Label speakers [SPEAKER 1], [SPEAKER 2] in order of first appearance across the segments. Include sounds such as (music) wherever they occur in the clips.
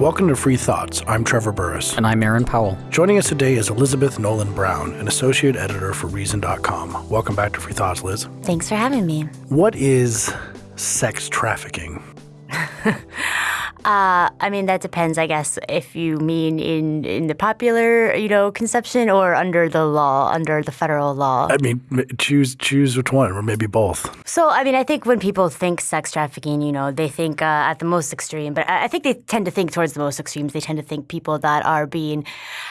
[SPEAKER 1] Welcome to Free Thoughts. I'm Trevor Burrus.
[SPEAKER 2] And I'm Aaron Powell.
[SPEAKER 1] Joining us today is Elizabeth Nolan Brown, an associate editor for Reason.com. Welcome back to Free Thoughts, Liz.
[SPEAKER 3] Thanks for having me.
[SPEAKER 1] What is sex trafficking?
[SPEAKER 3] Uh, I mean, that depends, I guess, if you mean in, in the popular, you know, conception or under the law, under the federal law.
[SPEAKER 1] I mean, choose choose which one, or maybe both.
[SPEAKER 3] So, I mean, I think when people think sex trafficking, you know, they think uh, at the most extreme, but I think they tend to think towards the most extremes. They tend to think people that are being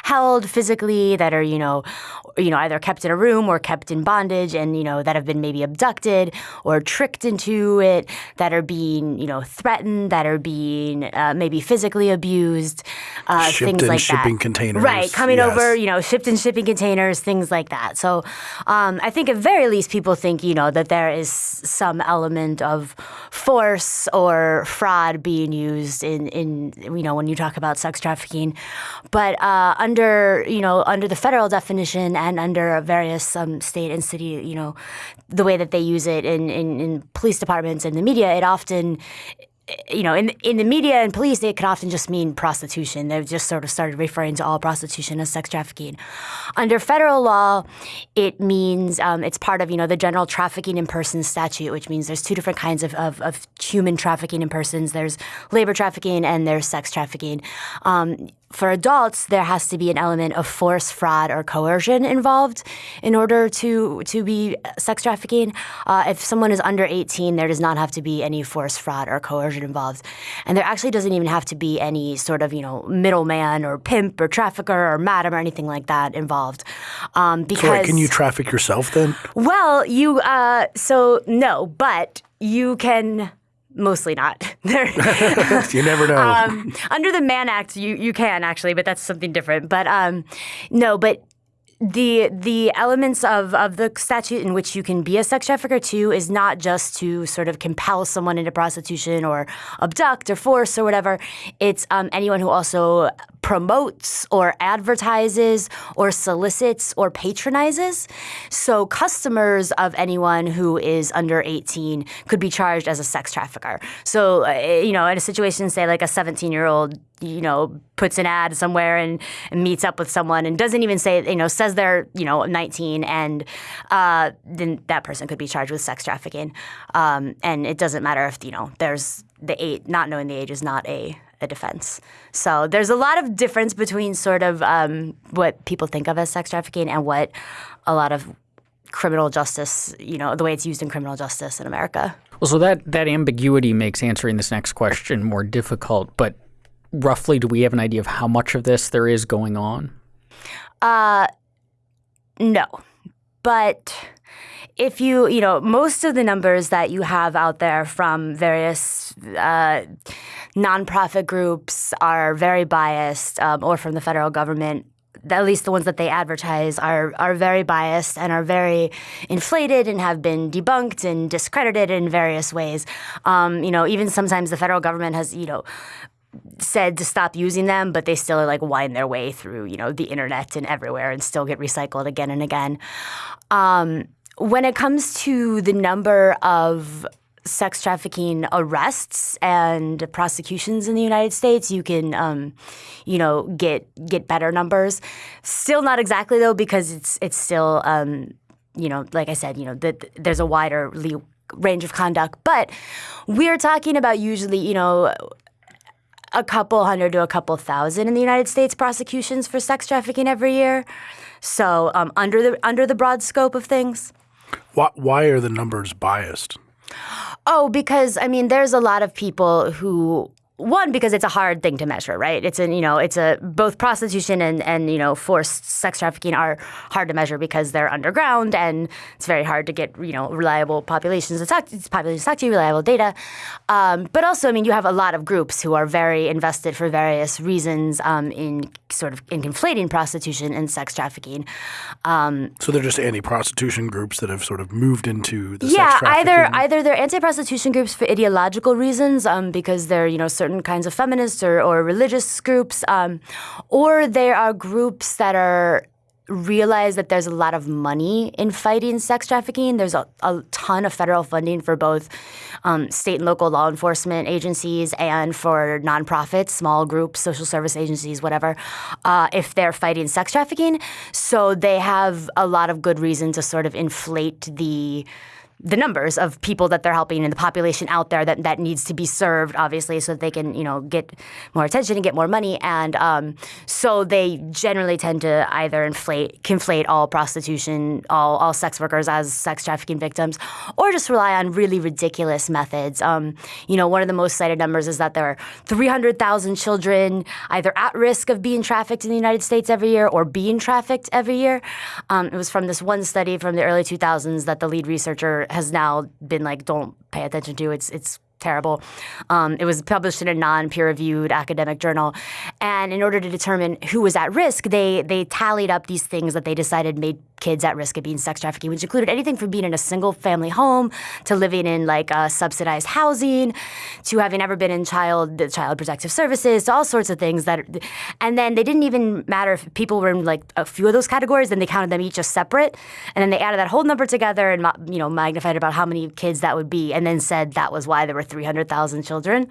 [SPEAKER 3] held physically, that are, you know, you know, either kept in a room or kept in bondage, and you know, that have been maybe abducted or tricked into it, that are being, you know, threatened, that are being uh, maybe physically abused, uh, things like
[SPEAKER 1] shipping
[SPEAKER 3] that.
[SPEAKER 1] containers.
[SPEAKER 3] Right, coming
[SPEAKER 1] yes.
[SPEAKER 3] over, you know, shipped in shipping containers, things like that. So um, I think at very least people think, you know, that there is some element of force or fraud being used in, in you know, when you talk about sex trafficking. But uh, under, you know, under the federal definition and under various um, state and city, you know, the way that they use it in, in, in police departments and the media, it often you know, in in the media and police, it can often just mean prostitution. They've just sort of started referring to all prostitution as sex trafficking. Under federal law, it means um, it's part of you know the general trafficking in persons statute, which means there's two different kinds of, of, of human trafficking in persons. There's labor trafficking and there's sex trafficking. Um, for adults, there has to be an element of force, fraud, or coercion involved in order to to be sex trafficking. Uh, if someone is under 18, there does not have to be any force, fraud, or coercion involved, and there actually doesn't even have to be any sort of you know middleman or pimp or trafficker or madam or anything like that involved. Um, because
[SPEAKER 1] so, can you traffic yourself then?
[SPEAKER 3] Well, you uh, so no, but you can mostly not. (laughs) (laughs)
[SPEAKER 1] you never know. Um,
[SPEAKER 3] under the Mann Act, you you can actually, but that's something different. But um, no, but the the elements of, of the statute in which you can be a sex trafficker too is not just to sort of compel someone into prostitution or abduct or force or whatever. It's um, anyone who also promotes or advertises or solicits or patronizes. So customers of anyone who is under 18 could be charged as a sex trafficker. So uh, you know, in a situation, say like a 17 year old you know, puts an ad somewhere and, and, meets up with someone and doesn't even say, you know, says they're, you know, 19 and uh, then that person could be charged with sex trafficking. Um, and it doesn't matter if, you know, there's the age, not knowing the age is not a, a defense. So there's a lot of difference between sort of um, what people think of as sex trafficking and what a lot of criminal justice, you know, the way it's used in criminal justice in America.
[SPEAKER 2] Well, so that, that ambiguity makes answering this next question more difficult, but roughly do we have an idea of how much of this there is going on?
[SPEAKER 3] Uh, no, but if you, you know, most of the numbers that you have out there from various uh, nonprofit groups are very biased, um, or from the federal government. At least the ones that they advertise are are very biased and are very inflated and have been debunked and discredited in various ways. Um, you know, even sometimes the federal government has, you know, said to stop using them, but they still are like wind their way through, you know, the internet and everywhere and still get recycled again and again. Um, when it comes to the number of sex trafficking arrests and prosecutions in the United States, you can, um, you know, get get better numbers. Still not exactly though, because it's it's still, um, you know, like I said, you know, that there's a wider range of conduct, but we're talking about usually, you know, a couple hundred to a couple thousand in the United States prosecutions for sex trafficking every year. So um, under the under the broad scope of things.
[SPEAKER 1] Why, why are the numbers biased?
[SPEAKER 3] Oh, because I mean, there's a lot of people who one because it's a hard thing to measure, right? It's a you know it's a both prostitution and and you know forced sex trafficking are hard to measure because they're underground and it's very hard to get you know reliable populations to talk populations to talk to reliable data. Um, but also, I mean, you have a lot of groups who are very invested for various reasons um, in sort of in conflating prostitution and sex trafficking.
[SPEAKER 1] Um, so they're just anti-prostitution groups that have sort of moved into the
[SPEAKER 3] yeah either either they're anti-prostitution groups for ideological reasons um, because they're you know certain certain kinds of feminists or, or religious groups, um, or there are groups that are realize that there's a lot of money in fighting sex trafficking. There's a, a ton of federal funding for both um, state and local law enforcement agencies and for nonprofits, small groups, social service agencies, whatever, uh, if they're fighting sex trafficking. So they have a lot of good reason to sort of inflate the the numbers of people that they're helping and the population out there that, that needs to be served, obviously, so that they can, you know, get more attention and get more money. And um, so they generally tend to either inflate, conflate all prostitution, all, all sex workers as sex trafficking victims, or just rely on really ridiculous methods. Um, you know, one of the most cited numbers is that there are 300,000 children either at risk of being trafficked in the United States every year or being trafficked every year. Um, it was from this one study from the early 2000s that the lead researcher has now been like, don't pay attention to. It's it's terrible. Um, it was published in a non-peer-reviewed academic journal, and in order to determine who was at risk, they they tallied up these things that they decided made kids at risk of being sex trafficking, which included anything from being in a single-family home to living in like uh, subsidized housing, to having ever been in child child protective services, to all sorts of things that. And then they didn't even matter if people were in like a few of those categories. Then they counted them each as separate, and then they added that whole number together and you know magnified about how many kids that would be, and then said that was why there were 300,000 children.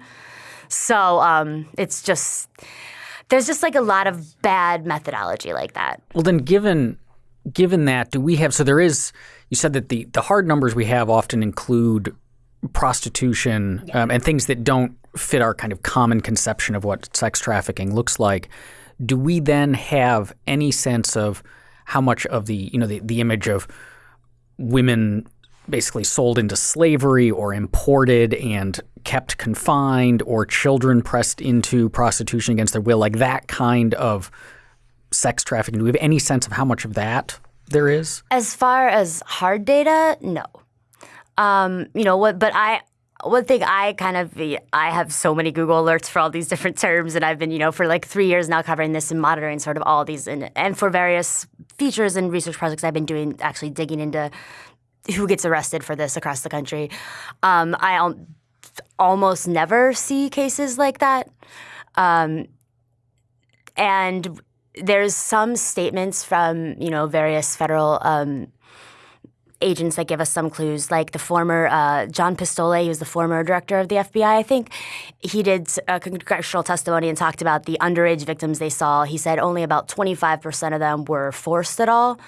[SPEAKER 3] So um, it's just, there's just like a lot of bad methodology like that.
[SPEAKER 2] Well, then, given given that, do we have? So there is. You said that the the hard numbers we have often include prostitution yeah. um, and things that don't fit our kind of common conception of what sex trafficking looks like. Do we then have any sense of how much of the you know the, the image of women basically sold into slavery or imported and kept confined or children pressed into prostitution against their will, like that kind of sex trafficking. Do we have any sense of how much of that there is?
[SPEAKER 3] As far as hard data, no. Um, you know what? But I one thing I kind of I have so many Google alerts for all these different (laughs) terms, and I've been you know for like three years now covering this and monitoring sort of all these and and for various features and research projects I've been doing actually digging into who gets arrested for this across the country. Um, I al- almost never see cases like that. Um, and there's some statements from you know various federal um, agents that give us some clues, like the former uh, John Pistole, he was the former director of the FBI, I think. He did a congressional testimony and talked about the underage victims they saw. He said only about 25% of them were forced at all.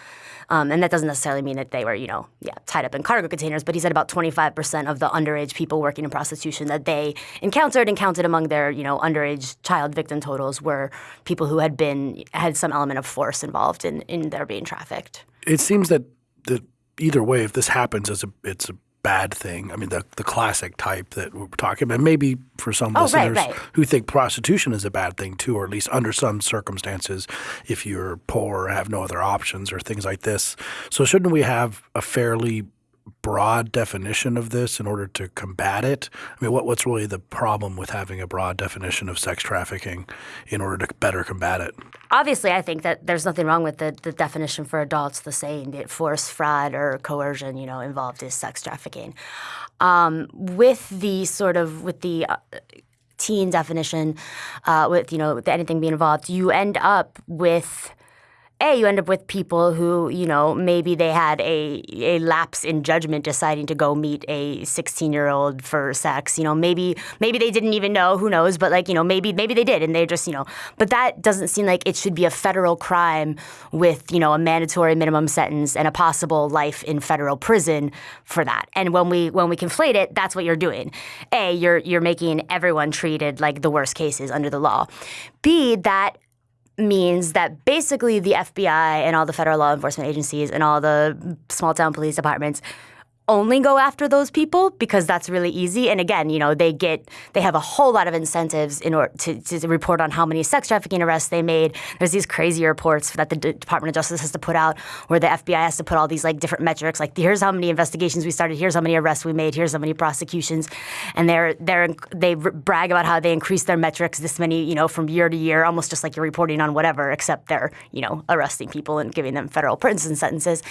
[SPEAKER 3] Um, and that doesn't necessarily mean that they were, you know, yeah, tied up in cargo containers. But he said about 25% of the underage people working in prostitution that they encountered and counted among their, you know, underage child victim totals were people who had been had some element of force involved in in their being trafficked.
[SPEAKER 1] It seems that that either way, if this happens, it's a it's a bad thing. I mean, the the classic type that we're talking about. Maybe for some
[SPEAKER 3] oh,
[SPEAKER 1] listeners
[SPEAKER 3] right, right.
[SPEAKER 1] who think prostitution is a bad thing too, or at least under some circumstances, if you're poor or have no other options or things like this. So shouldn't we have a fairly broad definition of this in order to combat it? I mean, what, what's really the problem with having a broad definition of sex trafficking in order to better combat it?
[SPEAKER 3] Obviously, I think that there's nothing wrong with the, the definition for adults, the saying that force, fraud, or coercion, you know, involved is sex trafficking. Um, with the sort of with the uh, teen definition, uh, with you know with anything being involved, you end up with a you end up with people who you know maybe they had a a lapse in judgment deciding to go meet a 16 year old for sex you know maybe maybe they didn't even know who knows but like you know maybe maybe they did and they just you know but that doesn't seem like it should be a federal crime with you know a mandatory minimum sentence and a possible life in federal prison for that. And when we when we conflate it that's what you're doing. A you're you're making everyone treated like the worst cases under the law. B that means that basically the FBI and all the federal law enforcement agencies and all the small town police departments only go after those people because that's really easy. And again, you know, they get they have a whole lot of incentives in order to, to report on how many sex trafficking arrests they made. There's these crazy reports that the D- Department of Justice has to put out where the FBI has to put all these like different metrics, like here's how many investigations we started, here's how many arrests we made, here's how many prosecutions, and they're they're they brag about how they increase their metrics this many, you know, from year to year, almost just like you're reporting on whatever, except they're you know arresting people and giving them federal (laughs) prison sentences,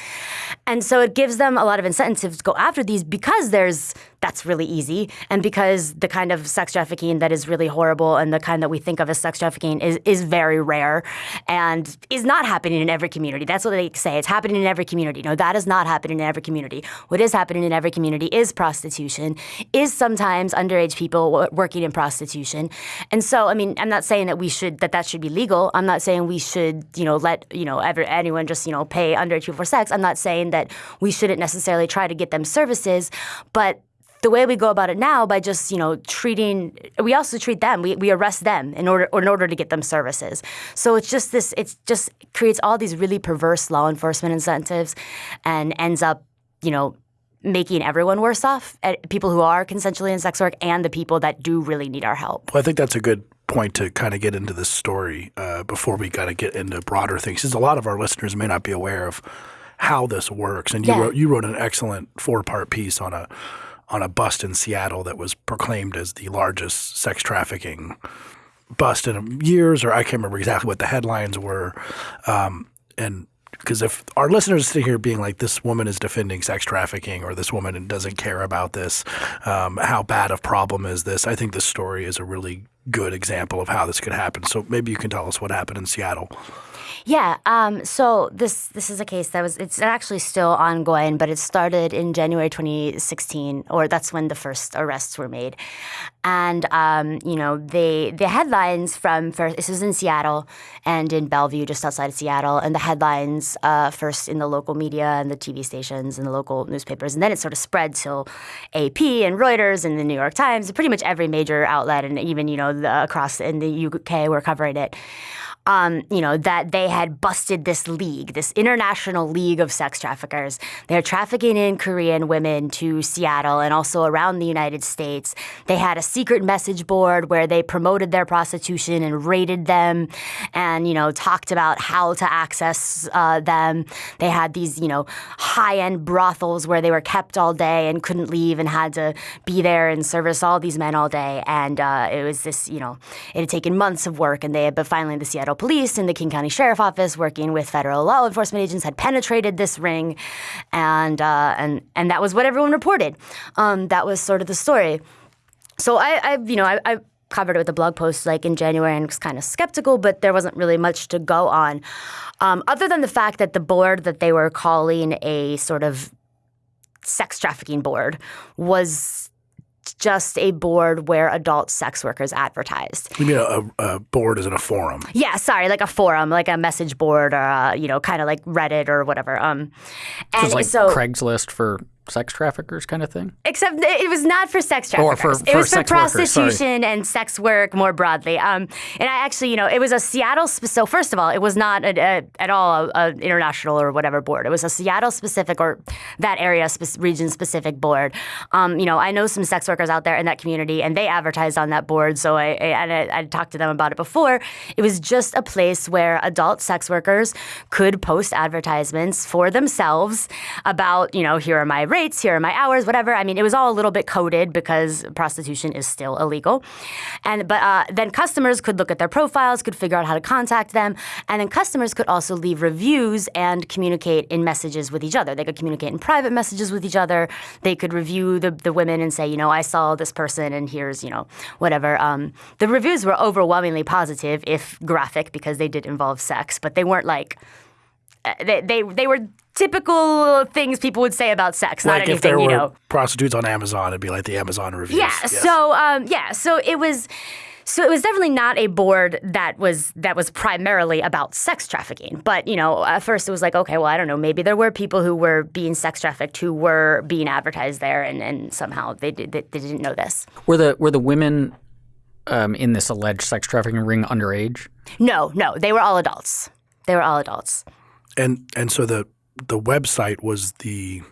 [SPEAKER 3] and so it gives them a lot of incentives go after these because there's that's really easy, and because the kind of sex trafficking that is really horrible and the kind that we think of as sex trafficking is is very rare and is not happening in every community. That's what they say. It's happening in every community. No, that is not happening in every community. What is happening in every community is prostitution, is sometimes underage people working in prostitution, and so I mean, I'm not saying that we should that that should be legal. I'm not saying we should you know let you know ever, anyone just you know pay underage people for sex. I'm not saying that we shouldn't necessarily try to get them services, but the way we go about it now by just you know treating we also treat them. We, we arrest them in order in order to get them services. So it's just this it just creates all these really perverse law enforcement incentives and ends up you know making everyone worse off eh, people who are consensually in sex work and the people that do really need our help.
[SPEAKER 1] Well i think that's a good point to kind of get into this story uh, before we kind of get into broader things because a lot of our listeners may not be aware of how this works and you
[SPEAKER 3] Yeah.
[SPEAKER 1] wrote you wrote an excellent four part piece on a on a bust in Seattle that was proclaimed as the largest sex trafficking bust in years, or I can't remember exactly what the headlines were. Um, and because if our listeners sit here being like, this woman is defending sex trafficking, or this woman doesn't care about this, um, how bad of problem is this? I think this story is a really good example of how this could happen. So maybe you can tell us what happened in Seattle.
[SPEAKER 3] Yeah. Um, so this this is a case that was it's actually still ongoing, but it started in January 2016, or that's when the first arrests were made. And um, you know, they the headlines from first this was in Seattle and in Bellevue, just outside of Seattle, and the headlines uh, first in the local media and the TV stations and the local newspapers, and then it sort of spread to AP and Reuters and the New York Times, pretty much every major outlet, and even you know the, across in the UK were covering it um, you know, that they had busted this league, this international league of sex traffickers. They're trafficking in Korean women to Seattle and also around the United States. They had a secret message board where they promoted their prostitution and rated them and, you know, talked about how to access uh, them. They had these, you know, high end brothels where they were kept all day and couldn't leave and had to be there and service all these men all day. And uh, it was this, you know, it had taken months of work and they had, but finally the Seattle police and the King County Sheriff Office, working with federal law enforcement agents, had penetrated this ring, and uh, and and that was what everyone reported. Um, that was sort of the story. So I, I you know, I, I covered it with a blog post like in January and was kind of skeptical, but there wasn't really much to go on, um, other than the fact that the board that they were calling a sort of sex trafficking board was just a board where adult sex workers advertised.
[SPEAKER 1] You mean a, a board isn't a forum?
[SPEAKER 3] Yeah, sorry, like a forum, like a message board, or a, you know, kind of like Reddit or whatever. Um, and
[SPEAKER 2] It's like
[SPEAKER 3] so
[SPEAKER 2] Craigslist for sex traffickers kind of thing.
[SPEAKER 3] except it was not for sex
[SPEAKER 2] Or for-
[SPEAKER 3] traffickers. it
[SPEAKER 2] for
[SPEAKER 3] was for
[SPEAKER 2] sex workers,
[SPEAKER 3] prostitution and sex work more broadly. Um, and I actually, you know, it was a Seattle. So first of all, it was not a, a, at all an international or whatever board. It was a Seattle specific or that area spe- region specific board. Um, you know, I know some sex workers out there in that community, and they advertised on that board. So I, I and I, I talked to them about it before. It was just a place where adult sex workers could post advertisements for themselves about, you know, here are my rates, here are my hours, whatever. I mean, it was all a little bit coded because prostitution is still illegal. And but uh, then customers could look at their profiles, could figure out how to contact them, and then customers could also leave reviews and communicate in messages with each other. They could communicate in private messages with each other. They could review the, the women and say, you know, I saw this person and here's, you know, whatever. Um, the reviews were overwhelmingly positive, if graphic, because they did involve sex, but they weren't like uh, they, they they were typical things people would say about sex, not
[SPEAKER 1] like if
[SPEAKER 3] anything,
[SPEAKER 1] there
[SPEAKER 3] you
[SPEAKER 1] were
[SPEAKER 3] know.
[SPEAKER 1] prostitutes on Amazon, it'd be like the Amazon reviews.
[SPEAKER 3] Yeah.
[SPEAKER 1] Yes.
[SPEAKER 3] So um, yeah. So it was. So it was definitely not a board that was that was primarily about sex trafficking. But you know, at first it was like, okay, well, I don't know, maybe there were people who were being sex trafficked who were being advertised there, and, and somehow they did they, they didn't know this.
[SPEAKER 2] Were the were the women um, in this alleged sex trafficking ring underage?
[SPEAKER 3] No, no, they were all adults. They were all adults.
[SPEAKER 1] and and so the the website was the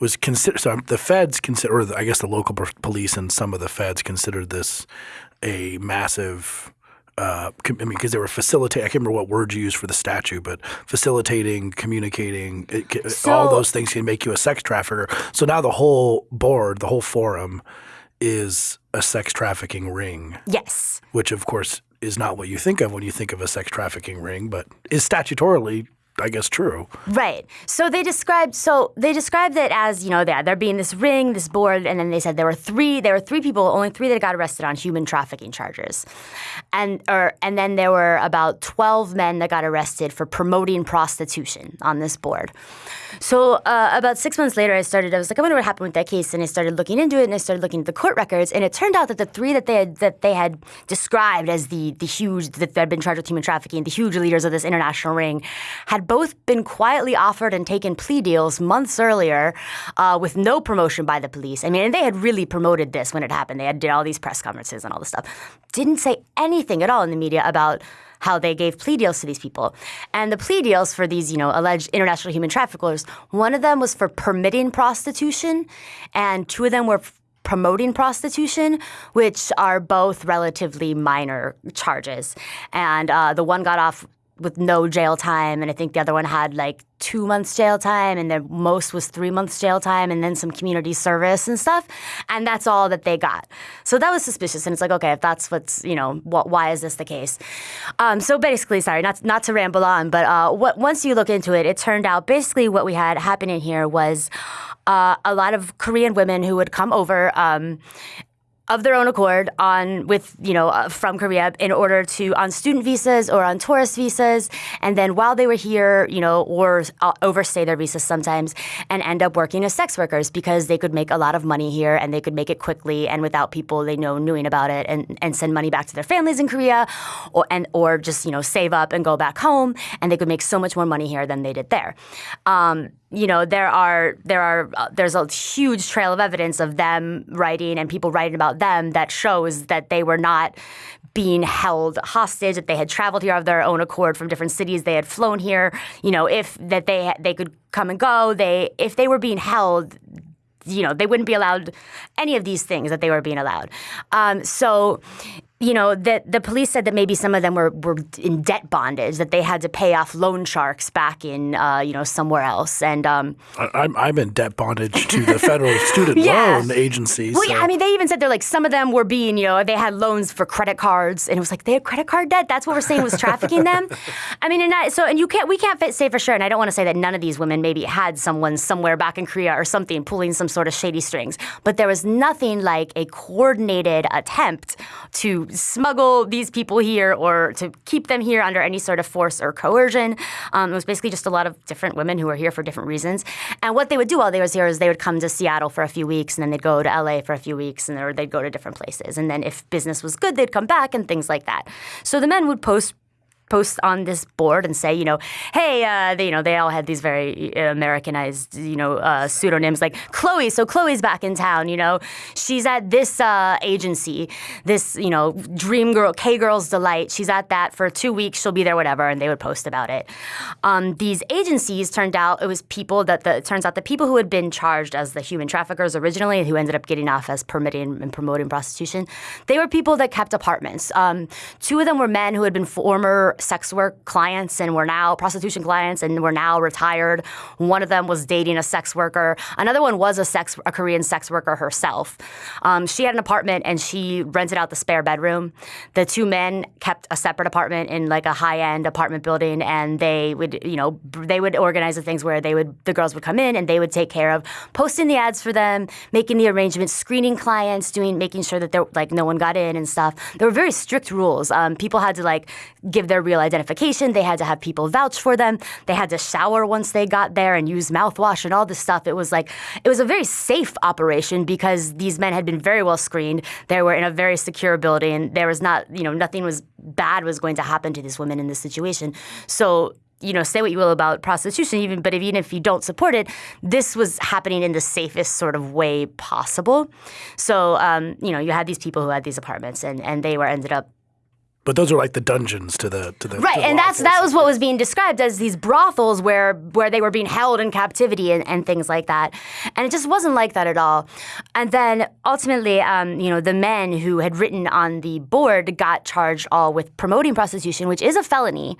[SPEAKER 1] was consider so the feds consider or the, I guess the local police and some of the feds considered this a massive uh, I mean, because they were facilitating. I can't remember what word you used for the statue, but facilitating, communicating, it, ca- all those things can make you a sex trafficker. So now the whole board, the whole forum, is a sex trafficking ring,
[SPEAKER 3] Yes.
[SPEAKER 1] which of course is not what you think of when you think of a sex trafficking ring, but is statutorily I guess, true.
[SPEAKER 3] Right. So they described so they described it as you know there there being this ring, this board, and then they said there were three there were three people, only three that got arrested on human trafficking charges, and or and then there were about twelve men that got arrested for promoting prostitution on this board. So uh, about six months later, I started. I was like, I wonder what happened with that case, and I started looking into it, and I started looking at the court records, and it turned out that the three that they had that they had described as the the huge that had been charged with human trafficking, the huge leaders of this international ring, had both been quietly offered and taken plea deals months earlier, uh, with no promotion by the police. I mean, and they had really promoted this when it happened. They had did all these press conferences and all this stuff. Didn't say anything at all in the media about how they gave plea deals to these people. And the plea deals for these, you know, alleged international human traffickers, one of them was for permitting prostitution, and two of them were promoting prostitution, which are both relatively minor charges. And uh, the one got off with no jail time, and I think the other one had like two months jail time, and the most was three months jail time, and then some community service and stuff, and that's all that they got. So that was suspicious, and it's like, okay, if that's what's you know, what, why is this the case? Um, so basically, sorry, not not to ramble on, but uh, what once you look into it, it turned out basically what we had happening here was. Uh, a lot of Korean women who would come over um, of their own accord on with you know uh, from Korea in order to on student visas or on tourist visas. And then while they were here you know or uh, overstay their visas sometimes and end up working as sex workers because they could make a lot of money here and they could make it quickly and without people they know knowing about it and, and send money back to their families in Korea or and or just you know save up and go back home and they could make so much more money here than they did there. Um, you know there are there are uh, there's a huge trail of evidence of them writing and people writing about them that shows that they were not being held hostage that they had traveled here of their own accord from different cities. They had flown here you know if that they they could come and go. They if they were being held you know they wouldn't be allowed any of these things that they were being allowed. Um, so you know, that the police said that maybe some of them were, were in debt bondage, that they had to pay off loan sharks back in, uh, you know, somewhere else. And um,
[SPEAKER 1] I, I'm, I'm in debt bondage to the federal (laughs) student
[SPEAKER 3] Yeah.
[SPEAKER 1] loan agency.
[SPEAKER 3] well,
[SPEAKER 1] so-
[SPEAKER 3] yeah, I mean, they even said they're like some of them were being, you know, they had loans for credit cards, and it was like they had credit card debt. That's what we're saying was trafficking them. (laughs) I mean, and that, so and you can't, we can't say for sure, and I don't want to say that none of these women maybe had someone somewhere back in Korea or something pulling some sort of shady strings, but there was nothing like a coordinated attempt to smuggle these people here or to keep them here under any sort of force or coercion. Um, it was basically just a lot of different women who were here for different reasons. And what they would do while they was here is they would come to Seattle for a few weeks and then they'd go to LA for a few weeks and or they'd go to different places. And then if business was good, they'd come back and things like that. So the men would post post on this board and say, you know, hey, uh, they, you know, they all had these very uh, Americanized, you know, uh, pseudonyms like Chloe. So Chloe's back in town. You know, she's at this uh, agency, this, you know, Dream Girl, K Girls Delight. She's at that for two weeks. She'll be there, whatever, and they would post about it. Um, these agencies turned out it was people that the turns out the people who had been charged as the human traffickers originally, who ended up getting off as permitting and promoting prostitution, they were people that kept apartments. Um, two of them were men who had been former sex work clients and were now prostitution clients and were now retired. One of them was dating a sex worker. Another one was a sex a Korean sex worker herself. Um, she had an apartment and she rented out the spare bedroom. The two men kept a separate apartment in like a high end apartment building, and they would you know they would organize the things where they would the girls would come in and they would take care of posting the ads for them, making the arrangements, screening clients, doing making sure that there like no one got in and stuff. There were very strict rules. Um, people had to like give their real identification. They had to have people vouch for them. They had to shower once they got there and use mouthwash and all this stuff. It was like it was a very safe operation because these men had been very well screened. They were in a very secure building. There was not, you know, nothing was bad was going to happen to these women in this situation. So you know, say what you will about prostitution, even but even if you don't support it, this was happening in the safest sort of way possible. So, um, you know, you had these people who had these apartments, and, and they were ended up
[SPEAKER 1] but those are like the dungeons to the to the
[SPEAKER 3] Right,
[SPEAKER 1] to
[SPEAKER 3] and that's that was what was being described as these brothels where where they were being held in captivity and, and things like that, and it just wasn't like that at all. And then ultimately, um, you know, the men who had written on the board got charged all with promoting prostitution, which is a felony,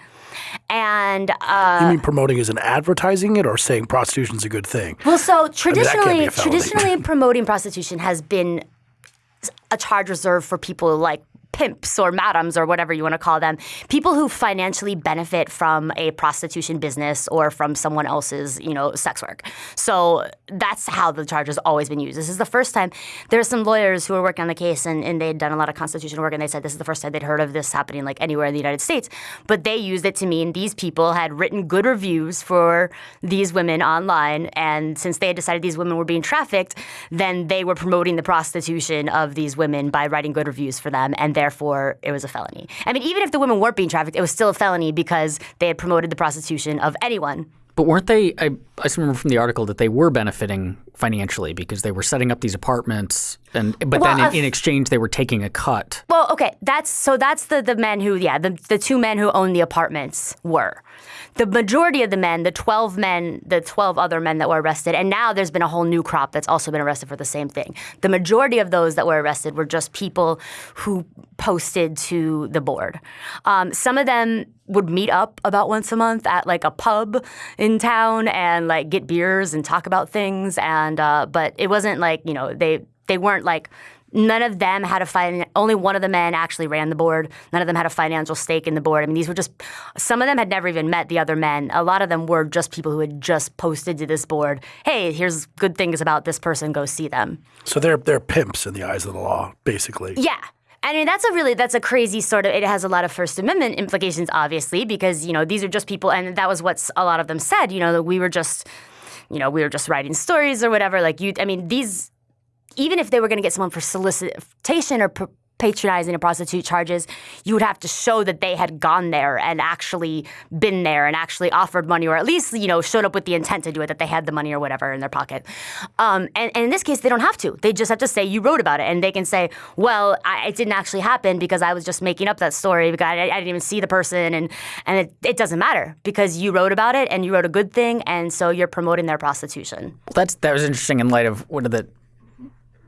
[SPEAKER 3] and. Uh,
[SPEAKER 1] You mean promoting as in advertising it or saying prostitution's a good thing?
[SPEAKER 3] well, so traditionally,
[SPEAKER 1] a felony.
[SPEAKER 3] traditionally, promoting prostitution has been a charge reserved for people like pimps or madams or whatever you want to call them, people who financially benefit from a prostitution business or from someone else's, you know, sex work. So that's how the charge has always been used. This is the first time. There are some lawyers who were working on the case and, and they'd done a lot of constitutional work and they said this is the first time they'd heard of this happening like anywhere in the United States. But they used it to mean these people had written good reviews for these women online and since they had decided these women were being trafficked, then they were promoting the prostitution of these women by writing good reviews for them and therefore it was a felony. I mean, even if the women weren't being trafficked, it was still a felony because they had promoted the prostitution of anyone.
[SPEAKER 2] But weren't they? I, I remember from the article that they were benefiting financially because they were setting up these apartments, and but
[SPEAKER 3] Well,
[SPEAKER 2] then
[SPEAKER 3] uh,
[SPEAKER 2] in, in exchange they were taking a cut.
[SPEAKER 3] Well, okay, that's so that's the the men who yeah the the two men who owned the apartments were. The majority of the men, the 12 men, the 12 other men that were arrested, and now there's been a whole new crop that's also been arrested for the same thing. The majority of those that were arrested were just people who posted to the board. Um, some of them would meet up about once a month at like a pub in town and like get beers and talk about things. And uh, but it wasn't like you know they they weren't like None of them had a fin- only one of the men actually ran the board. None of them had a financial stake in the board. I mean, these were just some of them had never even met the other men. A lot of them were just people who had just posted to this board, "Hey, here's good things about this person. Go see them."
[SPEAKER 1] So they're they're pimps in the eyes of the law, basically.
[SPEAKER 3] Yeah. I mean, that's a really that's a crazy sort of. It has a lot of First Amendment implications, obviously, because you know these are just people, and that was what a lot of them said. You know, that we were just, you know, we were just writing stories or whatever. Like you, I mean, these even if they were going to get someone for solicitation or patronizing a prostitute charges, you would have to show that they had gone there and actually been there and actually offered money or at least, you know, showed up with the intent to do it, that they had the money or whatever in their pocket. Um, and, and in this case, they don't have to. They just have to say, you wrote about it. And they can say, well, I, it didn't actually happen because I was just making up that story because I, I didn't even see the person. And, and it, it doesn't matter because you wrote about it and you wrote a good thing. And so you're promoting their prostitution.
[SPEAKER 2] That's that was interesting in light of one of the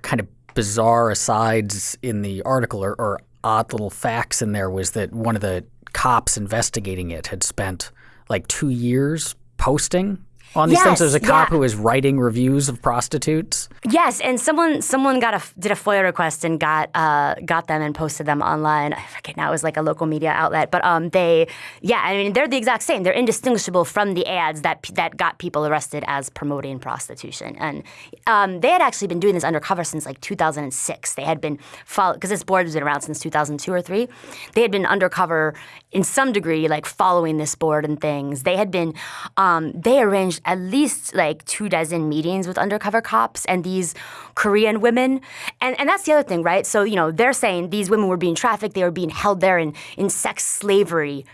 [SPEAKER 2] kind of bizarre asides in the article or, or odd little facts in there was that one of the cops investigating it had spent like two years posting on these things. There's a cop
[SPEAKER 3] yeah.
[SPEAKER 2] who was writing reviews of prostitutes.
[SPEAKER 3] Yes, and someone someone got a did a FOIA request and got uh, got them and posted them online. I forget now. It was like a local media outlet, but um, they yeah, I mean they're the exact same. They're indistinguishable from the ads that that got people arrested as promoting prostitution. And um, they had actually been doing this undercover since like 2006. They had been follow because this board has been around since 2002 or three. They had been undercover in some degree, like following this board and things. They had been um, they arranged at least like two dozen meetings with undercover cops and these Korean women. And and that's the other thing, right? So, you know, they're saying these women were being trafficked, they were being held there in, in sex slavery.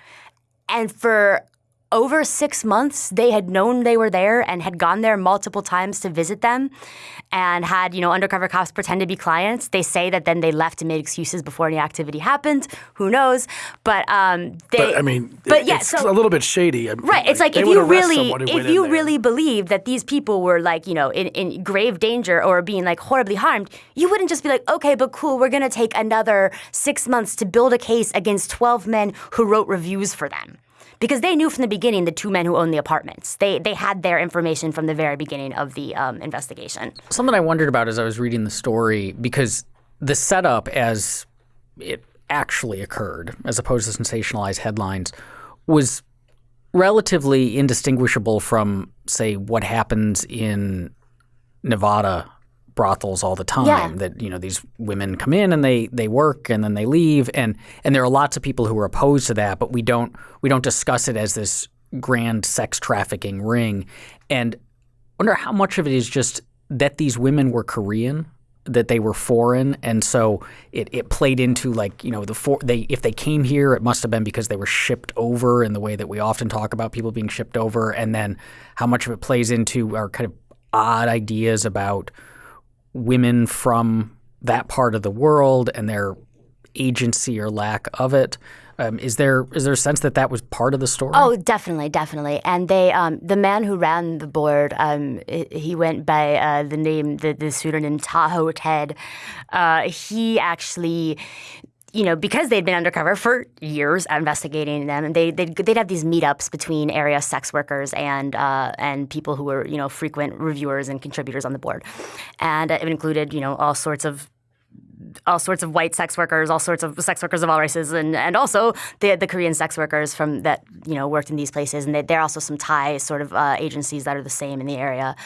[SPEAKER 3] And for over six months, they had known they were there and had gone there multiple times to visit them and had, you know, undercover cops pretend to be clients. They say that then they left and made excuses before any activity happened. Who knows? But um they
[SPEAKER 1] But I mean,
[SPEAKER 3] but
[SPEAKER 1] it-
[SPEAKER 3] yeah,
[SPEAKER 1] it's
[SPEAKER 3] so
[SPEAKER 1] a little bit shady. I mean,
[SPEAKER 3] Right. It's like if you really if you really believe that these people were like, you know, in, in grave danger or being like horribly harmed, you wouldn't just be like, okay, but cool, we're gonna take another six months to build a case against twelve men who wrote reviews for them. Because they knew from the beginning the two men who owned the apartments. They they had their information from the very beginning of the um, investigation.
[SPEAKER 2] Something I wondered about as I was reading the story because the setup as it actually occurred, as opposed to sensationalized headlines, was relatively indistinguishable from, say, what happens in Nevada brothels all the time.
[SPEAKER 3] Yeah.
[SPEAKER 2] That you know these women come in and they they work and then they leave, and and there are lots of people who are opposed to that, but we don't we don't discuss it as this grand sex trafficking ring, and wonder how much of it is just that these women were Korean, that they were foreign, and so it, it played into like you know the for, they if they came here, it must have been because they were shipped over in the way that we often talk about people being shipped over, and then how much of it plays into our kind of odd ideas about women from that part of the world and their agency or lack of it. Um, is there is there a sense that that was part of the story?
[SPEAKER 3] Oh, definitely, definitely. And they, um, the man who ran the board, um, he went by uh, the name, the, the pseudonym Tahoe Ted. Uh, he actually. You know, because they'd been undercover for years investigating them, and they they'd, they'd have these meetups between area sex workers and uh, and people who were you know frequent reviewers and contributors on the board, and it included you know all sorts of all sorts of white sex workers, all sorts of sex workers of all races, and, and also the the Korean sex workers from that you know worked in these places, and there are also some Thai sort of uh, agencies that are the same in the area,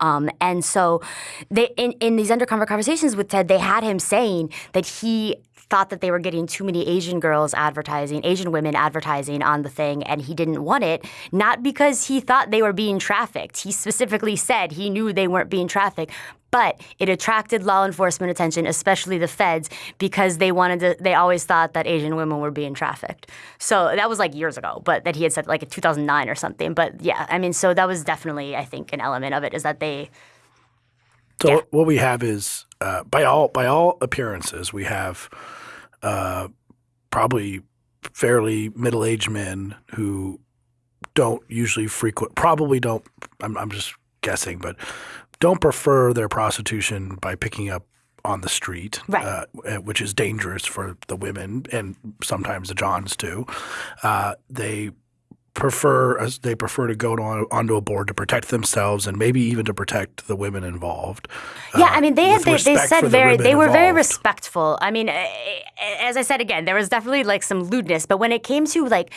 [SPEAKER 3] um, and so they in in these undercover conversations with Ted, they had him saying that he thought that they were getting too many Asian girls advertising, Asian women advertising on the thing, and he didn't want it, not because he thought they were being trafficked. He specifically said he knew they weren't being trafficked, but it attracted law enforcement attention, especially the feds, because they wanted to. They always thought that Asian women were being trafficked. So that was like years ago, but that he had said like in 2009 or something. But yeah, I mean, so that was definitely, I think, an element of it is that they.
[SPEAKER 1] So
[SPEAKER 3] Yeah.
[SPEAKER 1] what we have is, uh, by all by all appearances, we have uh, probably fairly middle aged men who don't usually frequent, probably don't. I'm, I'm just guessing, but don't prefer their prostitution by picking up on the street,
[SPEAKER 3] Right.
[SPEAKER 1] uh, which is dangerous for the women and sometimes the Johns too. Uh, they prefer as they prefer to go on, onto a board to protect themselves and maybe even to protect the women involved.
[SPEAKER 3] Yeah,
[SPEAKER 1] uh,
[SPEAKER 3] I mean, they had they, they said
[SPEAKER 1] the
[SPEAKER 3] very they were very respectful. I mean, eh, eh, as I said again, there was definitely like some lewdness, but when it came to like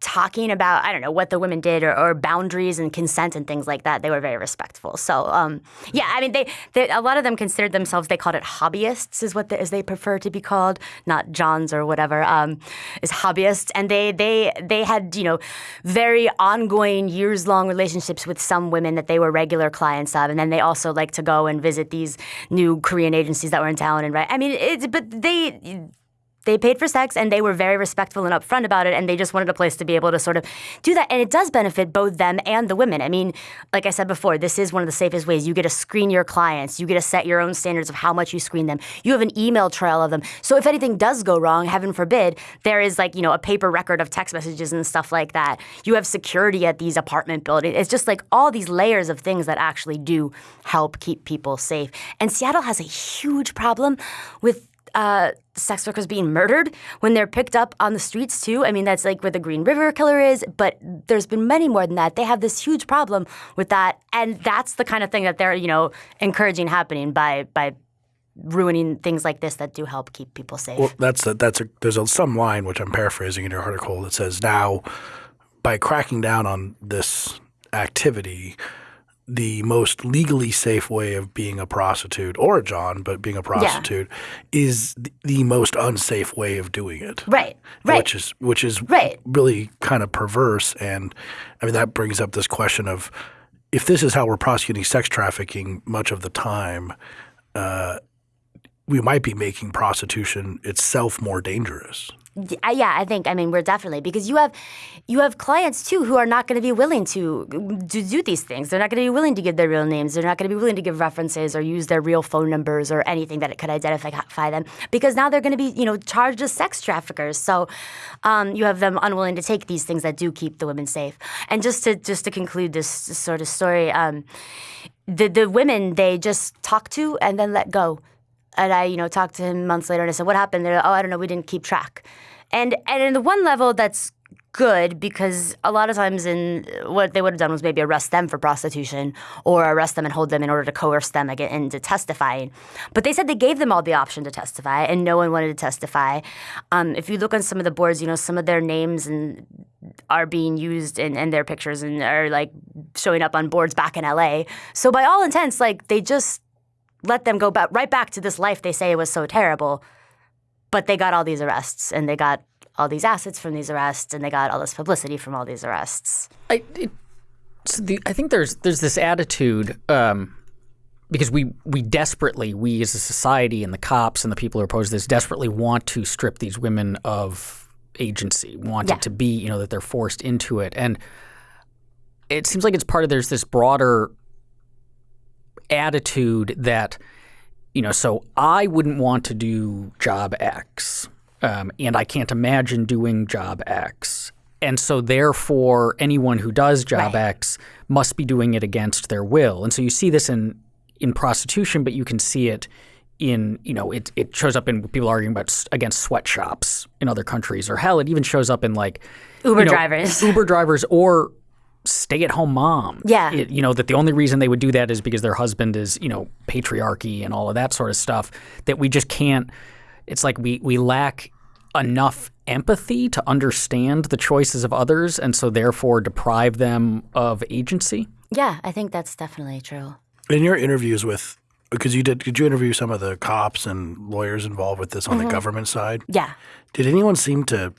[SPEAKER 3] talking about I don't know what the women did or, or boundaries and consent and things like that, they were very respectful. So um, yeah, I mean, they, they a lot of them considered themselves they called it hobbyists is what the, they prefer to be called, not Johns or whatever, um, is hobbyists, and they they they had you know very ongoing years long relationships with some women that they were regular clients of, and then they also like to go and visit these new Korean agencies that were in town and right. I mean, it's but they they paid for sex and they were very respectful and upfront about it and they just wanted a place to be able to sort of do that. And it does benefit both them and the women. I mean like i said before this is one of the safest ways. You get to screen your clients. You get to set your own standards of how much you screen them. You have an email trail of them. So if anything does go wrong heaven forbid there is like you know a paper record of text messages and stuff like that. You have security at these apartment buildings. It's just like all these layers of things that actually do help keep people safe. And seattle has a huge problem with uh, sex workers being murdered when they're picked up on the streets too. I mean, that's like where the Green River Killer is, but there's been many more than that. They have this huge problem with that, and that's the kind of thing that they're you know encouraging happening by by ruining things like this that do help keep people safe.
[SPEAKER 1] Well, that's a, that's a there's a, some line which I'm paraphrasing in your article that says now by cracking down on this activity, the most legally safe way of being a prostitute or a John, but being a prostitute is the, the most unsafe way of doing it.
[SPEAKER 3] right, right.
[SPEAKER 1] Which is which is
[SPEAKER 3] Right.
[SPEAKER 1] really kind of perverse, and I mean that brings up this question of if this is how we're prosecuting sex trafficking much of the time, uh, we might be making prostitution itself more dangerous.
[SPEAKER 3] Yeah, I think. I mean, we're definitely because you have you have clients too who are not going to be willing to to do these things. They're not going to be willing to give their real names. They're not going to be willing to give references or use their real phone numbers or anything that could identify them because now they're going to be you know charged as sex traffickers. So um, you have them unwilling to take these things that do keep the women safe. And just to just to conclude this sort of story, um, the the women they just talk to and then let go. And I, you know, talked to him months later and I said, What happened? They're like, Oh, I don't know, we didn't keep track. And and in the one level that's good because a lot of times in what they would have done was maybe arrest them for prostitution or arrest them and hold them in order to coerce them again into testifying. But they said they gave them all the option to testify and no one wanted to testify. Um, if you look on some of the boards, you know, some of their names and are being used in, in their pictures and are like showing up on boards back in LA. So by all intents, like they just let them go back right back to this life they say it was so terrible. But they got all these arrests and they got all these assets from these arrests and they got all this publicity from all these arrests.
[SPEAKER 2] I, it, so the, I think there's there's this attitude um, because we we desperately we as a society and the cops and the people who oppose this desperately want to strip these women of agency, want
[SPEAKER 3] Yeah.
[SPEAKER 2] it to be you know that they're forced into it, and it seems like it's part of there's this broader attitude that you know so I wouldn't want to do job X um, and I can't imagine doing job X. And so, therefore, anyone who does job
[SPEAKER 3] Right.
[SPEAKER 2] X must be doing it against their will. And so, you see this in in prostitution, but you can see it in you know it it shows up in people arguing about against sweatshops in other countries, or hell, it even shows up in like
[SPEAKER 3] Uber
[SPEAKER 2] you know,
[SPEAKER 3] drivers.
[SPEAKER 2] Uber drivers, or stay-at-home mom.
[SPEAKER 3] Yeah.
[SPEAKER 2] It- you know that the only reason they would do that is because their husband is you know patriarchy and all of that sort of stuff. That we just can't. It's like we we lack enough empathy to understand the choices of others, and so therefore deprive them of agency.
[SPEAKER 3] Yeah, I think that's definitely true.
[SPEAKER 1] In your interviews with, because you did, did you interview some of the cops and lawyers involved with this on
[SPEAKER 3] Mm-hmm.
[SPEAKER 1] the government side?
[SPEAKER 3] Yeah.
[SPEAKER 1] Did anyone seem to,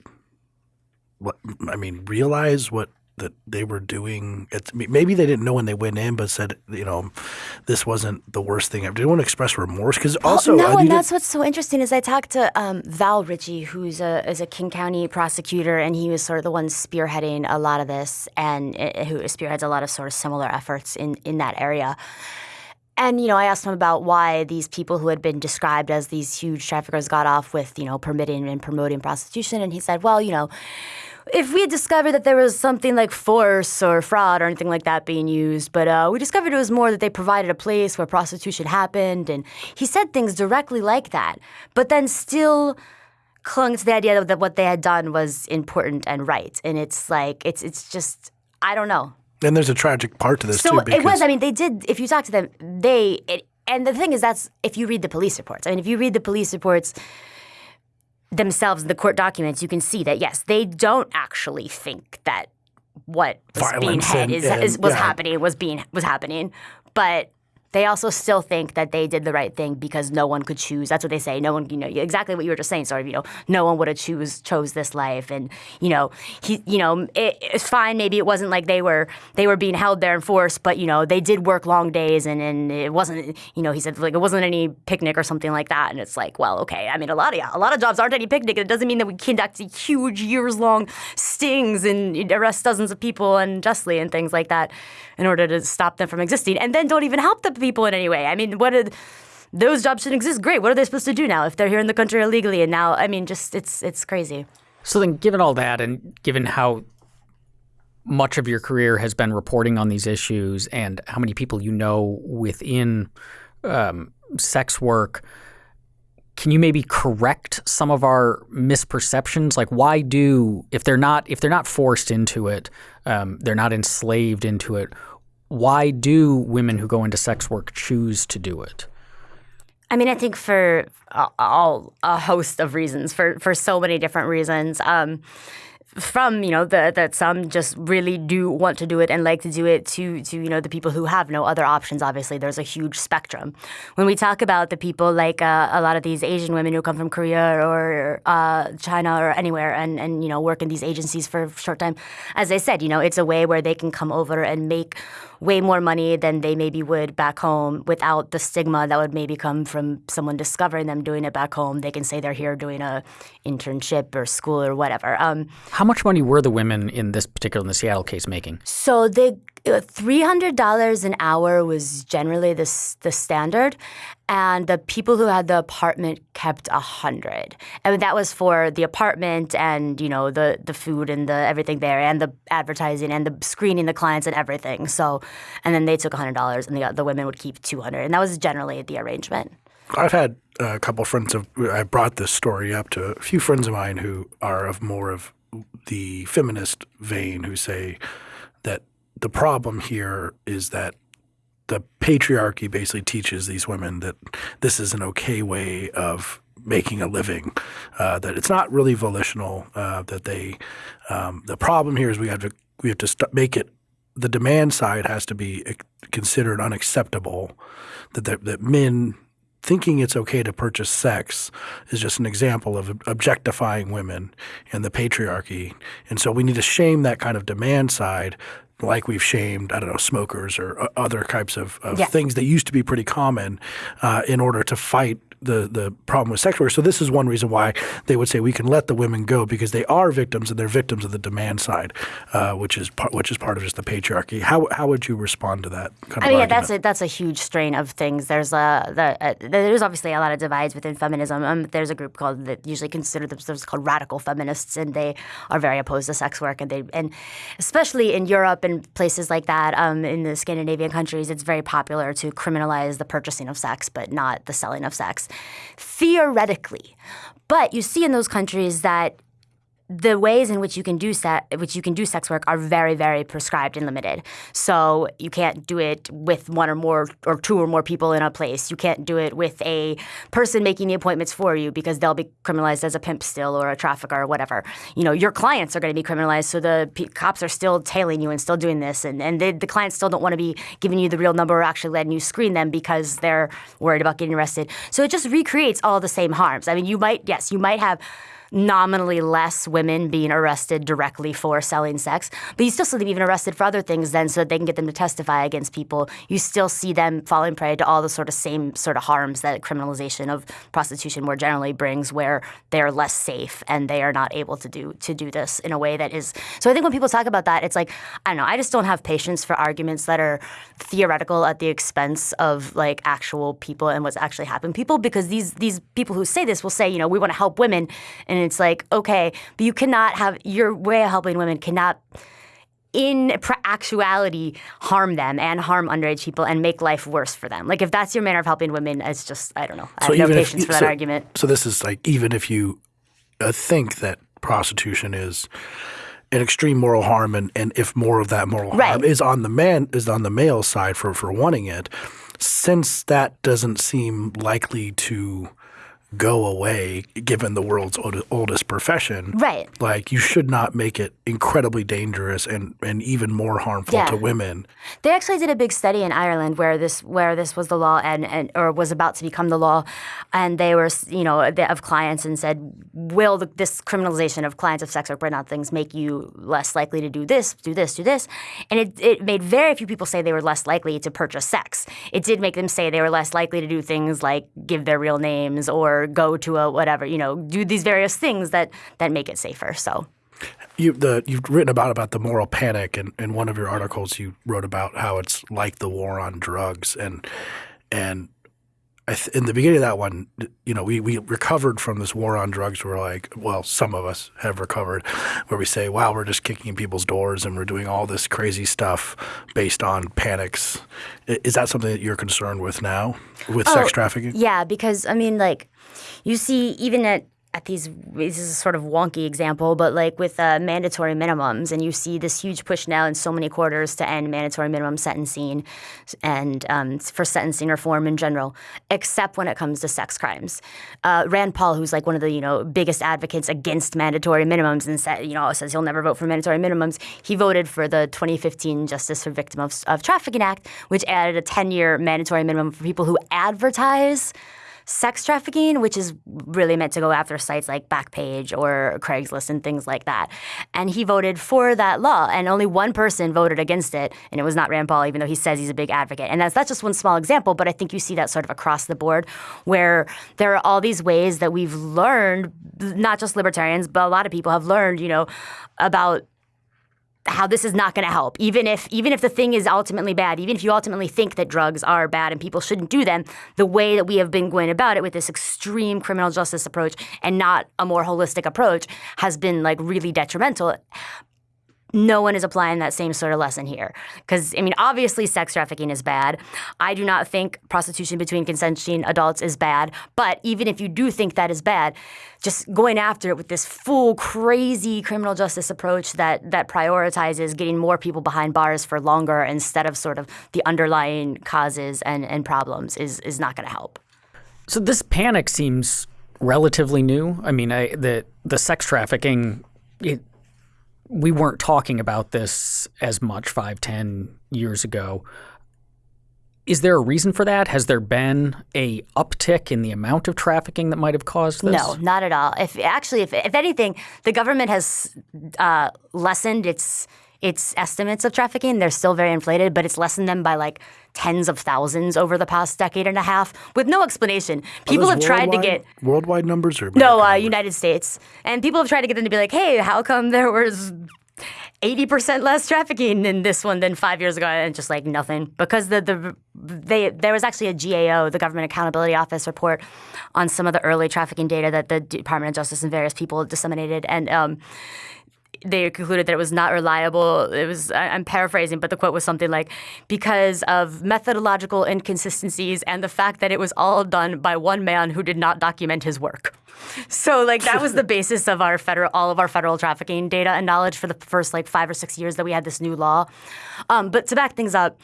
[SPEAKER 1] what I mean, realize what that they were doing? It's, maybe they didn't know when they went in, but said, you know, this wasn't the worst thing. ever. Did anyone express remorse? Because also,
[SPEAKER 3] no,
[SPEAKER 1] uh,
[SPEAKER 3] and that's what's so interesting is I talked to um, Val Richey, who's a is a King County prosecutor, and he was sort of the one spearheading a lot of this, and uh, who spearheads a lot of sort of similar efforts in in that area. And you know, I asked him about why these people who had been described as these huge traffickers got off with you know permitting and promoting prostitution, and he said, well, you know. If we had discovered that there was something like force or fraud or anything like that being used, but uh, we discovered it was more that they provided a place where prostitution happened, and he said things directly like that, but then still clung to the idea that what they had done was important and right, and it's like it's it's just I don't know.
[SPEAKER 1] and there's a tragic part to this
[SPEAKER 3] So
[SPEAKER 1] too. Because
[SPEAKER 3] it was. I mean, they did. If you talk to them, they. It, and the thing is, that's if you read the police reports. I mean, if you read the police reports themselves, in the court documents, you can see that yes, they don't actually think that what was being
[SPEAKER 1] Violence
[SPEAKER 3] had
[SPEAKER 1] and-
[SPEAKER 3] is,
[SPEAKER 1] and-
[SPEAKER 3] is was
[SPEAKER 1] yeah.
[SPEAKER 3] happening was being was happening, but. They also still think that they did the right thing because no one could choose. That's what they say. No one, you know, exactly what you were just saying. Sort of, you know, no one would have choose chose this life, and you know, he, you know, it, it's fine. Maybe it wasn't like they were they were being held there in force, but you know, they did work long days, and and it wasn't, you know, he said like it wasn't any picnic or something like that. And it's like, well, okay. I mean, a lot of a lot of jobs aren't any picnic. It doesn't mean that we conduct huge years long stings and arrest dozens of people unjustly and things like that in order to stop them from existing, and then don't even help the people in any way. I mean, what did those jobs shouldn't exist? Great. What are they supposed to do now if they're here in the country illegally? And now, I mean, just it's it's crazy.
[SPEAKER 2] So then, given all that, and given how much of your career has been reporting on these issues, and how many people you know within um, sex work, can you maybe correct some of our misperceptions? Like, why do if they're not if they're not forced into it, um, they're not enslaved into it? Why do women who go into sex work choose to do it?
[SPEAKER 3] I mean, I think for all a host of reasons, for for so many different reasons. Um, from you know the, that some just really do want to do it and like to do it to to you know the people who have no other options obviously there's a huge spectrum when we talk about the people like uh, a lot of these asian women who come from korea or uh, china or anywhere and and you know work in these agencies for a short time as i said you know it's a way where they can come over and make way more money than they maybe would back home without the stigma that would maybe come from someone discovering them doing it back home. They can say they're here doing a internship or school or whatever. Um,
[SPEAKER 2] How much money were the women in this particular in the Seattle case making?
[SPEAKER 3] So they $300 an hour was generally the, the standard and the people who had the apartment kept 100 and that was for the apartment and you know the, the food and the everything there and the advertising and the screening the clients and everything. So and then they took $100 and the, the women would keep 200 and that was generally the arrangement.
[SPEAKER 1] I've had a couple friends of I brought this story up to a few friends of mine who are of more of the feminist vein who say the problem here is that the patriarchy basically teaches these women that this is an okay way of making a living, uh, that it's not really volitional, uh, that they um, the problem here is we have to we have to make it the demand side has to be considered unacceptable, that that, that men thinking it's okay to purchase sex is just an example of objectifying women and the patriarchy. And so we need to shame that kind of demand side like we've shamed, I don't know, smokers or uh, other types of, of
[SPEAKER 3] Yeah.
[SPEAKER 1] things that used to be pretty common uh, in order to fight the, the problem with sex work. So this is one reason why they would say we can let the women go because they are victims and they're victims of the demand side, uh, which is part, which is part of just the patriarchy. How, how would you respond to that kind of
[SPEAKER 3] I mean, yeah, that's a that's a huge strain of things. There's a the, uh, there's obviously a lot of divides within feminism. Um, there's a group called that usually consider themselves called radical feminists, and they are very opposed to sex work, and they and especially in Europe and places like that, um, in the Scandinavian countries, it's very popular to criminalize the purchasing of sex, but not the selling of sex, theoretically. But you see in those countries that the ways in which you can do which you can do sex work are very very prescribed and limited. So you can't do it with one or more or two or more people in a place. You can't do it with a person making the appointments for you because they'll be criminalized as a pimp still or a trafficker or whatever. You know, your clients are going to be criminalized, so the p- cops are still tailing you and still doing this, and and they, the clients still don't want to be giving you the real number or actually letting you screen them because they're worried about getting arrested. So it just recreates all the same harms. I mean, you might yes, you might have nominally less women being arrested directly for selling sex, but you still see them even arrested for other things then so that they can get them to testify against people. You still see them falling prey to all the sort of same sort of harms that criminalization of prostitution more generally brings where they're less safe and they are not able to do to do this in a way that is so I think when people talk about that, it's like, I don't know, I just don't have patience for arguments that are theoretical at the expense of like actual people and what's actually happened people because these these people who say this will say, you know, we want to help women and and it's like, okay, but you cannot have your way of helping women cannot in actuality harm them and harm underage people and make life worse for them. Like if that's your manner of helping women, it's just I don't know. I so have no patience for that
[SPEAKER 1] so,
[SPEAKER 3] argument.
[SPEAKER 1] So this is like even if you uh, think that prostitution is an extreme moral harm and, and if more of that moral
[SPEAKER 3] right.
[SPEAKER 1] harm is on the man is on the male side for for wanting it, since that doesn't seem likely to go away given the world's oldest profession.
[SPEAKER 3] Right.
[SPEAKER 1] Like you should not make it incredibly dangerous and, and even more harmful yeah. to women.
[SPEAKER 3] They actually did a big study in Ireland where this where this was the law and, and or was about to become the law and they were you know of clients and said will the, this criminalization of clients of sex work burnout things make you less likely to do this, do this, do this? And it, it made very few people say they were less likely to purchase sex. It did make them say they were less likely to do things like give their real names or go to a whatever, you know, do these various things that that make it safer. So.
[SPEAKER 1] You, the, you've written about about the moral panic, and in one of your articles, you wrote about how it's like the war on drugs, and and th- in the beginning of that one, you know, we, we recovered from this war on drugs. We're like, well, some of us have recovered, where we say, wow, we're just kicking people's doors and we're doing all this crazy stuff based on panics. Is that something that you're concerned with now with oh, sex trafficking?
[SPEAKER 3] Yeah, because I mean, like, you see, even at at these this is a sort of wonky example but like with uh, mandatory minimums and you see this huge push now in so many quarters to end mandatory minimum sentencing and um, for sentencing reform in general except when it comes to sex crimes. Uh, rand paul who's like one of the you know biggest advocates against mandatory minimums and said you know says he'll never vote for mandatory minimums he voted for the 2015 justice for victim of, of trafficking act which added a 10-year mandatory minimum for people who advertise sex trafficking, which is really meant to go after sites like Backpage or Craigslist and things like that. And he voted for that law, and only one person voted against it, and it was not Rand Paul, even though he says he's a big advocate. And that's that's just one small example, but I think you see that sort of across the board, where there are all these ways that we've learned, not just libertarians, but a lot of people have learned, you know, about how this is not going to help. Even if even if the thing is ultimately bad even if you ultimately think that drugs are bad and people shouldn't do them the way that we have been going about it with this extreme criminal justice approach and not a more holistic approach has been like really detrimental no one is applying that same sort of lesson here. Because, I mean, obviously sex trafficking is bad. I do not think prostitution between consenting adults is bad. But even if you do think that is bad, just going after it with this full, crazy criminal justice approach that, that prioritizes getting more people behind bars for longer instead of sort of the underlying causes and, and problems is, is not going to help.
[SPEAKER 2] So this panic seems relatively new. I mean, I, the, the sex trafficking, it, we weren't talking about this as much five, ten years ago. Is there a reason for that? Has there been a uptick in the amount of trafficking that might have caused this?
[SPEAKER 3] No, not at all. If actually, if, if anything, the government has uh, lessened its its estimates of trafficking. They're still very inflated, but it's lessened them by like tens of thousands over the past decade and a half with no explanation. People have tried to get
[SPEAKER 1] worldwide numbers or
[SPEAKER 3] no uh, United States, and people have tried to get them to be like, "Hey, how come there was?" 80% less trafficking in this one than five years ago, and just like nothing. Because the, the they there was actually a GAO, the Government Accountability Office report on some of the early trafficking data that the Department of Justice and various people disseminated, and um, they concluded that it was not reliable. It was I'm paraphrasing, but the quote was something like because of methodological inconsistencies and the fact that it was all done by one man who did not document his work. So like that was the (laughs) basis of our federal, all of our federal trafficking data and knowledge for the first like five or six years that we had this new law. Um, but to back things up,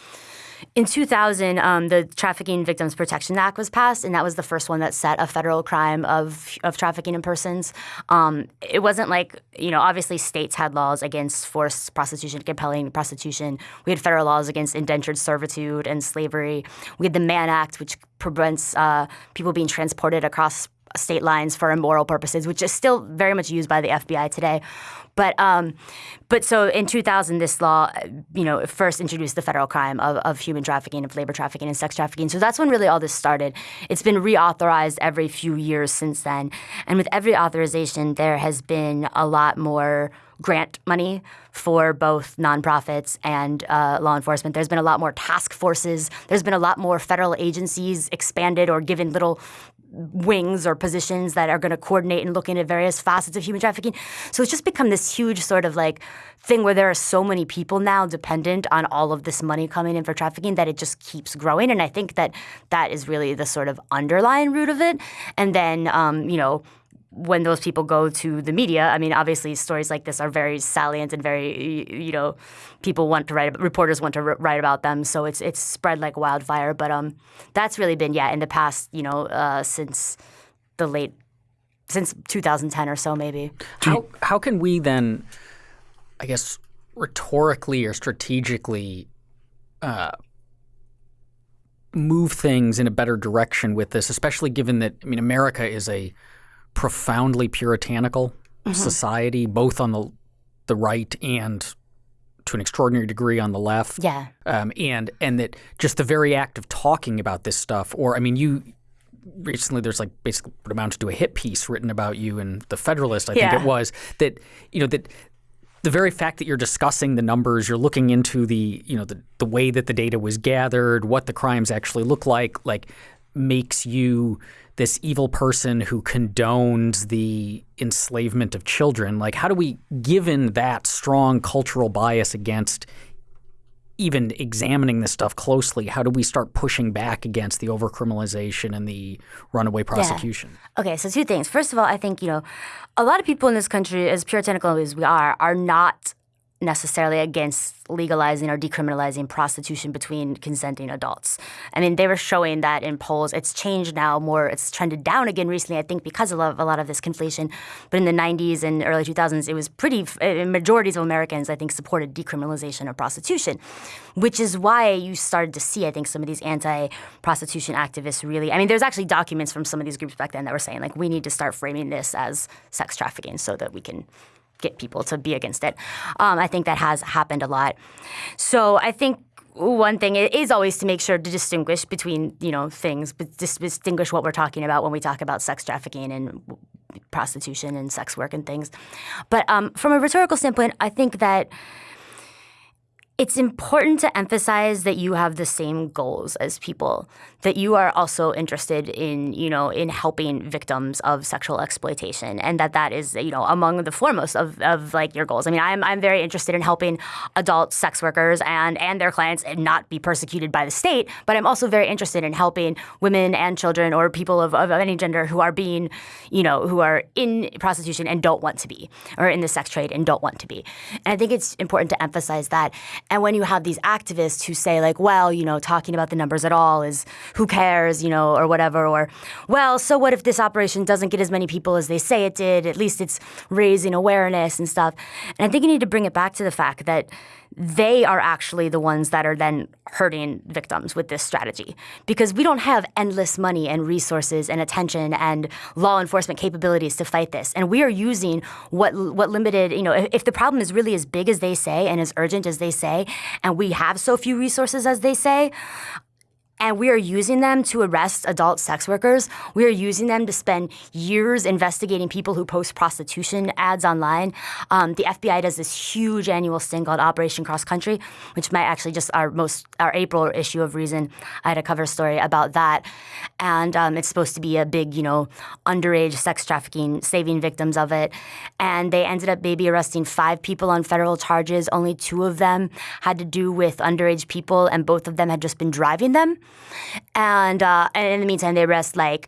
[SPEAKER 3] in 2000, um, the Trafficking Victims Protection Act was passed, and that was the first one that set a federal crime of of trafficking in persons. Um, it wasn't like you know, obviously states had laws against forced prostitution, compelling prostitution. We had federal laws against indentured servitude and slavery. We had the Mann Act, which prevents uh, people being transported across state lines for immoral purposes, which is still very much used by the FBI today. But um, but so in 2000, this law, you know, first introduced the federal crime of, of human trafficking, of labor trafficking, and sex trafficking. So that's when really all this started. It's been reauthorized every few years since then, and with every authorization, there has been a lot more grant money for both nonprofits and uh, law enforcement. There's been a lot more task forces. There's been a lot more federal agencies expanded or given little wings or positions that are going to coordinate and look into various facets of human trafficking. So it's just become this huge sort of like thing where there are so many people now dependent on all of this money coming in for trafficking that it just keeps growing. And I think that that is really the sort of underlying root of it. And then, um, you know, when those people go to the media, I mean, obviously stories like this are very salient and very, you know, people want to write, reporters want to write about them. So it's it's spread like wildfire. But um, that's really been yeah in the past, you know, uh, since the late, since 2010 or so maybe.
[SPEAKER 2] How how can we then, I guess, rhetorically or strategically. Uh, move things in a better direction with this, especially given that I mean America is a profoundly puritanical mm-hmm. society, both on the the right and to an extraordinary degree on the left.
[SPEAKER 3] Yeah.
[SPEAKER 2] Um, and and that just the very act of talking about this stuff, or I mean, you recently there's like basically what amounted to a hit piece written about you in the Federalist, I yeah. think it was that you know that the very fact that you're discussing the numbers, you're looking into the you know the the way that the data was gathered, what the crimes actually look like, like makes you this evil person who condones the enslavement of children. Like, how do we, given that strong cultural bias against even examining this stuff closely, how do we start pushing back against the overcriminalization and the runaway prosecution?
[SPEAKER 3] Yeah. Okay, so two things. First of all, I think, you know, a lot of people in this country, as puritanical as we are, are not necessarily against legalizing or decriminalizing prostitution between consenting adults. I mean, they were showing that in polls. It's changed now more. It's trended down again recently, I think, because of a lot of this conflation. But in the 90s and early 2000s, it was pretty, eh, majorities of Americans, I think, supported decriminalization of prostitution, which is why you started to see, I think, some of these anti prostitution activists really. I mean, there's actually documents from some of these groups back then that were saying, like, we need to start framing this as sex trafficking so that we can get people to be against it. Um, I think that has happened a lot. So I think one thing is always to make sure to distinguish between you know things, but distinguish what we're talking about when we talk about sex trafficking and prostitution and sex work and things. But um, from a rhetorical standpoint, I think that it's important to emphasize that you have the same goals as people that you are also interested in you know in helping victims of sexual exploitation and that that is you know among the foremost of, of like your goals. I mean I'm, I'm very interested in helping adult sex workers and and their clients and not be persecuted by the state but i'm also very interested in helping women and children or people of, of any gender who are being you know who are in prostitution and don't want to be or in the sex trade and don't want to be. And i think it's important to emphasize that and when you have these activists who say, like, well, you know, talking about the numbers at all is who cares, you know, or whatever, or, well, so what if this operation doesn't get as many people as they say it did? At least it's raising awareness and stuff. And I think you need to bring it back to the fact that they are actually the ones that are then hurting victims with this strategy. Because we don't have endless money and resources and attention and law enforcement capabilities to fight this. And we are using what what limited you know if, if the problem is really as big as they say and as urgent as they say and we have so few resources as they say and we are using them to arrest adult sex workers. We are using them to spend years investigating people who post prostitution ads online. Um, the FBI does this huge annual sting called Operation Cross Country, which might actually just our most our April issue of Reason. I had a cover story about that, and um, it's supposed to be a big, you know, underage sex trafficking, saving victims of it. And they ended up maybe arresting five people on federal charges. Only two of them had to do with underage people, and both of them had just been driving them. And, uh, and in the meantime, they arrest like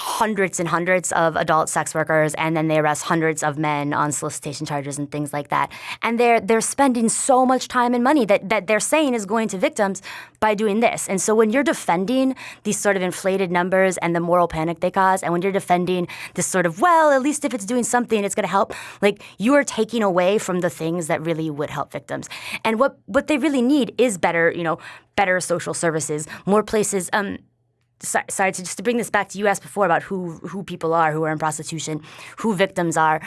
[SPEAKER 3] hundreds and hundreds of adult sex workers and then they arrest hundreds of men on solicitation charges and things like that. And they're they're spending so much time and money that that they're saying is going to victims by doing this. And so when you're defending these sort of inflated numbers and the moral panic they cause and when you're defending this sort of well at least if it's doing something it's going to help like you are taking away from the things that really would help victims. And what what they really need is better you know better social services more places um sorry to just to bring this back to you asked before about who who people are who are in prostitution, who victims are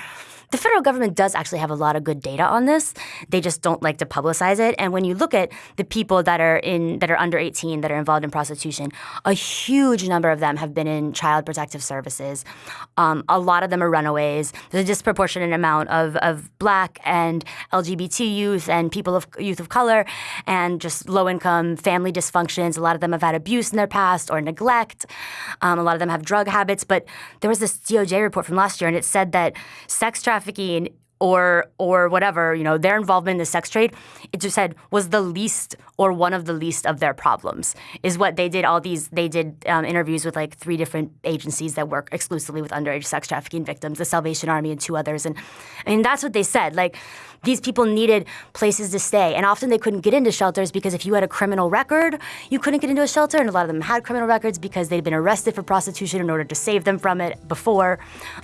[SPEAKER 3] the federal government does actually have a lot of good data on this. They just don't like to publicize it. And when you look at the people that are in that are under 18 that are involved in prostitution, a huge number of them have been in child protective services. Um, a lot of them are runaways. There's a disproportionate amount of, of black and LGBT youth and people of youth of color and just low income family dysfunctions. A lot of them have had abuse in their past or neglect. Um, a lot of them have drug habits. But there was this DOJ report from last year and it said that sex trafficking trafficking or or whatever, you know, their involvement in the sex trade, it just said was the least or one of the least of their problems. Is what they did. All these they did um, interviews with like three different agencies that work exclusively with underage sex trafficking victims, the Salvation Army and two others, and I mean that's what they said. Like these people needed places to stay, and often they couldn't get into shelters because if you had a criminal record, you couldn't get into a shelter, and a lot of them had criminal records because they'd been arrested for prostitution in order to save them from it before.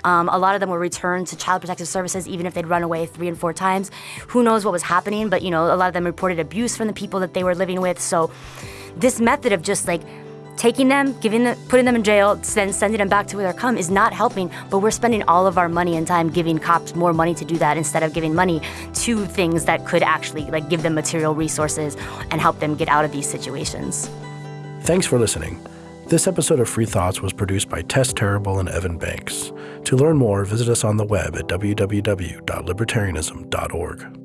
[SPEAKER 3] Um, a lot of them were returned to child protective services even if they'd run away three and four times. Who knows what was happening? But you know, a lot of them reported abuse from the people that they were living with. So this method of just like taking them, giving them, putting them in jail, then sending them back to where they're come is not helping. But we're spending all of our money and time giving cops more money to do that instead of giving money to things that could actually like give them material resources and help them get out of these situations.
[SPEAKER 1] Thanks for listening. This episode of Free Thoughts was produced by Tess Terrible and Evan Banks. To learn more, visit us on the web at www.libertarianism.org.